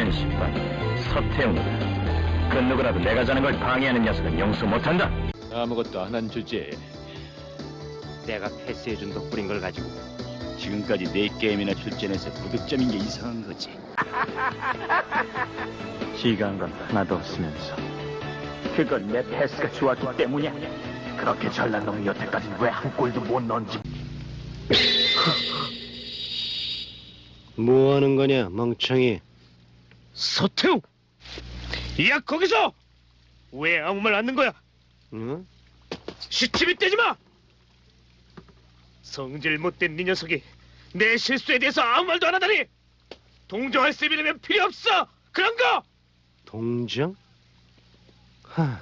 청년 10반 서태웅이다. 그 누구라도 내가 자는 걸 방해하는 녀석은 용서 못한다. 아무것도 안 한 주제에 내가 패스해준 덕분인 걸 가지고 지금까지 네 게임이나 출전해서 무득점인 게 이상한 거지. 시간 건 하나도 없으면서 그건 내 패스가 좋았기 때문이야. 그렇게 잘난 놈이 여태까지는 왜한 골도 못 넣은지 뭐 하는 거냐, 멍청이? 서태웅! 야 거기서! 왜 아무 말 않는 거야? 응? 시치미 떼지 마! 성질 못된 네 녀석이 내 실수에 대해서 아무 말도 안 하다니! 동정할 셈이라면 필요 없어! 그런 거! 동정? 하,